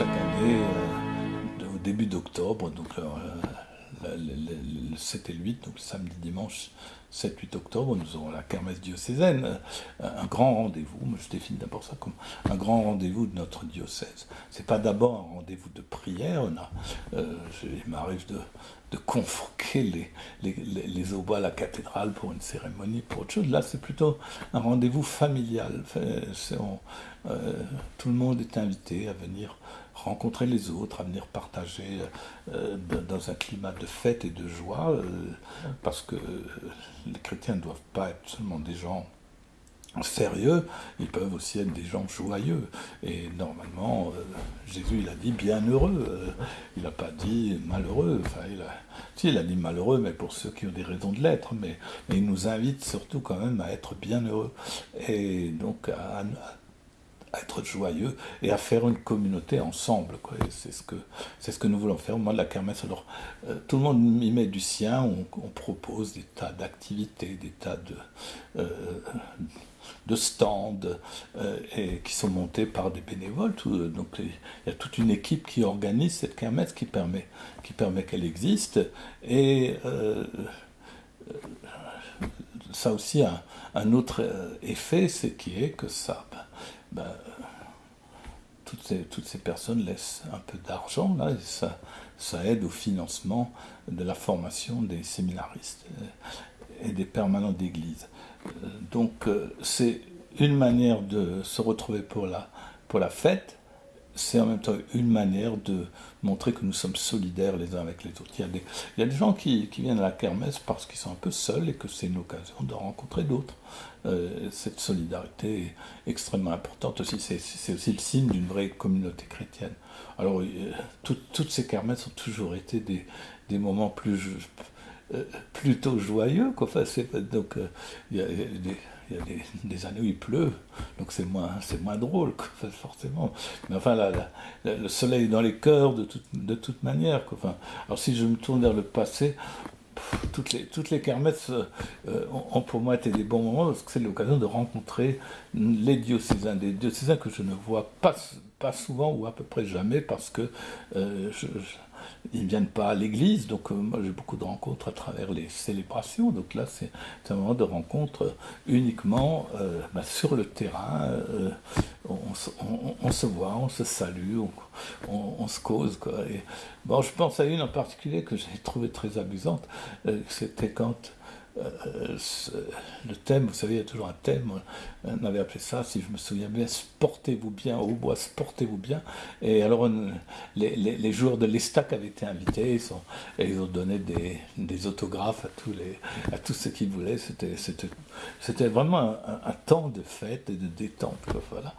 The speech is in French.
euh, au début d'octobre, donc euh, le, 7 et le 8, donc samedi, dimanche 7-8 octobre, nous aurons la kermesse diocésaine, euh, un grand rendez-vous, je définis d'abord ça comme un grand rendez-vous de notre diocèse. C'est pas d'abord un rendez-vous de prière, on a, il m'arrive de, de convoquer les, les, les, à la cathédrale pour une cérémonie, pour autre chose. Là, c'est plutôt un rendez-vous familial. Tout le monde est invité à venir rencontrer les autres, à venir partager euh, dans un climat de fête et de joie, euh, parce que les chrétiens ne doivent pas être seulement des gens sérieux, ils peuvent aussi être des gens joyeux. Et normalement, Jésus, il a dit bienheureux, il n'a pas dit malheureux. Enfin, il a, il a dit malheureux, mais pour ceux qui ont des raisons de l'être, mais, mais, il nous invite surtout quand même à être bienheureux. Et donc à, à être joyeux et à faire une communauté ensemble. C'est ce, que, ce que nous voulons faire. Moi, de la kermesse, alors, euh, tout le monde y met du sien, on, propose des tas d'activités, des tas de, euh, de stands euh, et qui sont montés par des bénévoles. donc, il y a toute une équipe qui organise cette kermesse qui permet qui permet qu'elle existe. Et ça aussi a un autre effet, c'est qui est que ça, ben, toutes, ces, personnes laissent un peu d'argent, là, et ça, aide au financement de la formation des séminaristes euh, et des permanents d'église. Euh, donc euh, c'est une manière de se retrouver pour la fête, c'est en même temps une manière de montrer que nous sommes solidaires les uns avec les autres. Il y a des, gens qui, viennent à la kermesse parce qu'ils sont un peu seuls et que c'est une occasion de rencontrer d'autres. Euh, cette solidarité est extrêmement importante aussi. C'est aussi le signe d'une vraie communauté chrétienne. Alors, euh, toutes ces kermesses ont toujours été des, moments euh, plutôt joyeux. Donc, il y a des il y a des, années où il pleut, donc c'est moins, moins drôle, forcément. Mais enfin, le soleil est dans les cœurs de, de toute manière. Enfin, alors si je me tourne vers le passé, toutes les, toutes les kermesses euh, ont pour moi été des bons moments parce que c'est l'occasion de rencontrer les diocésains, des diocésains que je ne vois pas, pas souvent ou à peu près jamais parce que euh, je ils ne viennent pas à l'église, donc euh, moi j'ai beaucoup de rencontres à travers les célébrations, donc là c'est un moment de rencontre uniquement euh, bah, sur le terrain, euh, on, se voit, on se salue, on, se cause. Quoi. Bon, je pense à une en particulier que j'ai trouvé très amusante, c'était quand le thème, vous savez, il y a toujours un thème, on avait appelé ça, si je me souviens bien, Sportez-vous bien, au bois, sportez-vous bien. Et alors, les, joueurs de l'Estac avaient été invités, ils et ils ont donné des, des, autographes à tous, les, à tous ceux qui voulaient. C'était vraiment un, un, temps de fête et de détente. Voilà.